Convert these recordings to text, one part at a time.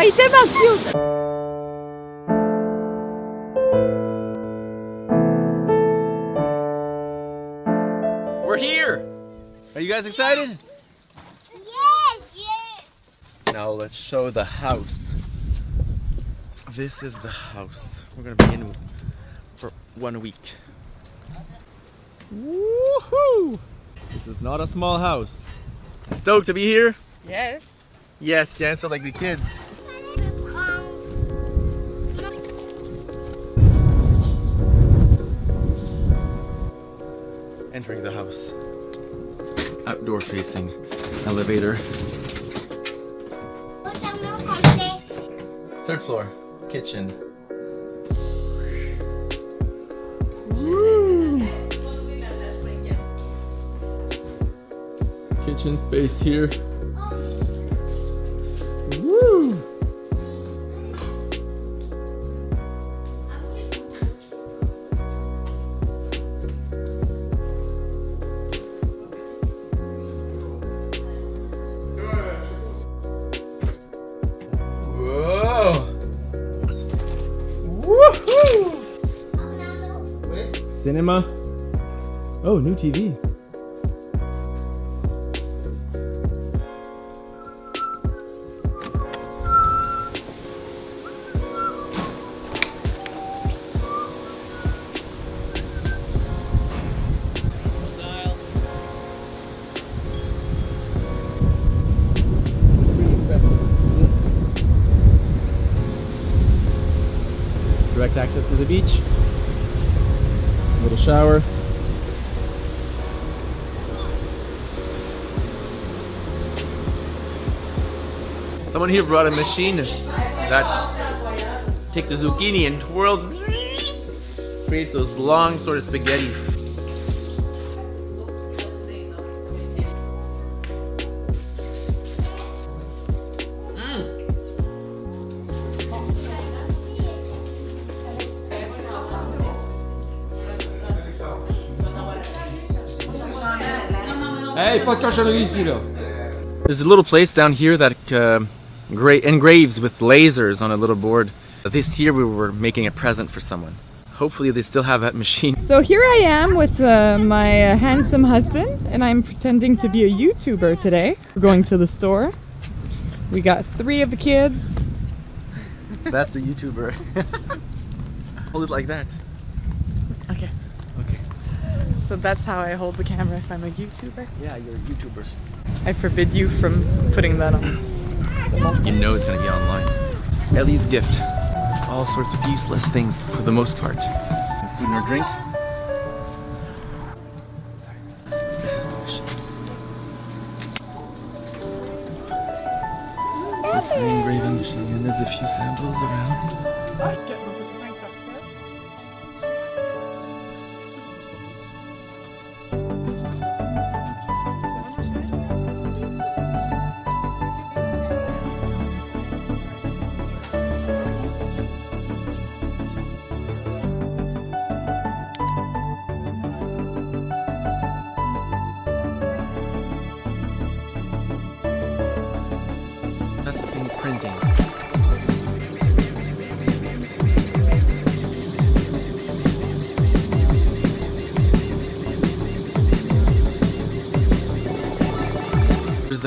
Ah, il est tellement cute! We're here! Are you guys excited? Yes! Yes! Now let's show the house. This is the house. We're gonna be in for one week. Woohoo! This is not a small house. Stoked to be here? Yes. Yes, you answer like the kids. Entering the house. Outdoor facing elevator. Third floor, kitchen. Kitchen space here. Cinema. Oh, new TV. Direct access to the beach. Little shower. Someone here brought a machine that takes the zucchini and twirls, creates those long sort of spaghetti. Ehi, facciacelo vicino. There's a little place down here that uh, engraves with lasers on a little board. This year we were making a present for someone. Hopefully they still have that machine. So here I am with uh, my uh, handsome husband, and I'm pretending to be a YouTuber today. We're going to the store. We got three of the kids. That's the YouTuber. Hold it like that. Okay. Okay. So that's how I hold the camera if I'm a YouTuber. Yeah, you're a YouTuber. I forbid you from putting that on. You know it's gonna be online. Ellie's gift. All sorts of useless things for the most part. No food nor drinks. This is the machine. This is the engraving machine, and there's a few samples around.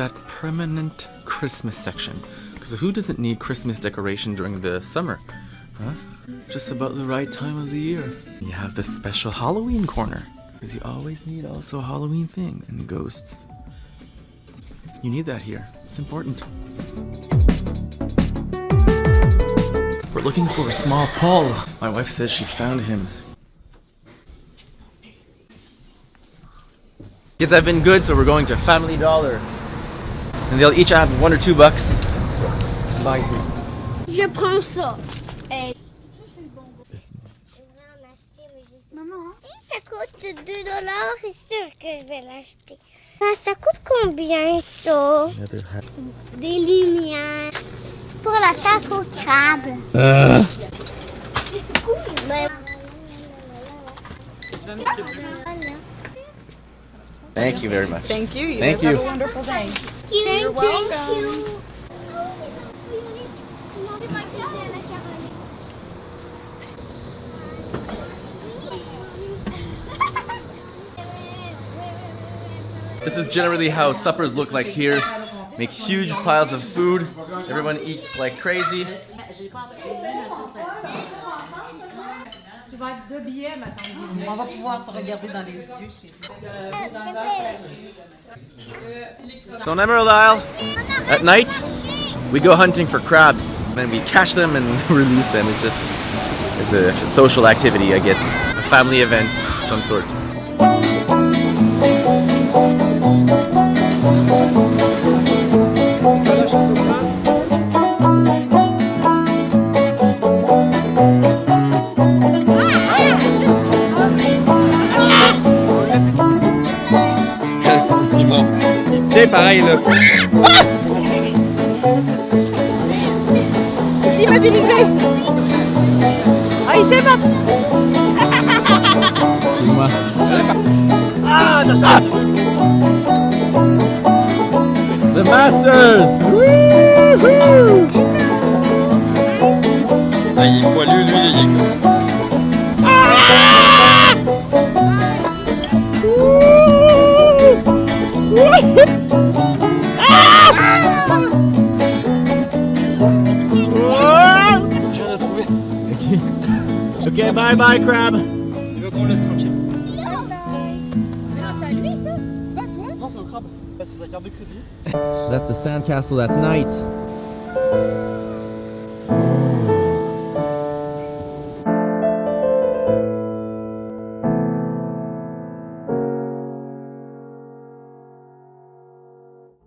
That permanent Christmas section. Because who doesn't need Christmas decoration during the summer? Huh? Just about the right time of the year. You have the special Halloween corner. Because you always need also Halloween things and ghosts. You need that here. It's important. We're looking for a small Paul. My wife says she found him. Kids have been good, so we're going to Family Dollar. And they'll each have one or two bucks. Buy three. Je prends ça. Hey. Maman, si ça coûte 2 dollars, c'est sûr que je vais l'acheter. Ça coûte combien ça? Des lumières. Pour la tarte au crabe. Mais- Thank you very much. Thank you. You Thank guys have you. a wonderful day. Thank You're welcome. Thank you. This is generally how suppers look like here. Make huge piles of food. Everyone eats like crazy. On va pouvoir se regarder dans les yeux chez So on Emerald Isle, at night, we go hunting for crabs. And we catch them and release them. It's just it's a social activity, I guess. A family event of some sort. pareil là. Il est immobilisé. Ah il s'est pas Ah, ah The Masters. Ah, il est poilu lui, Okay, bye bye, crab. Il veut qu'on laisse tranquille. C'est à lui ça C'est pas toi Non, c'est au crabe. C'est sa carte de crédit. That's the sandcastle at night.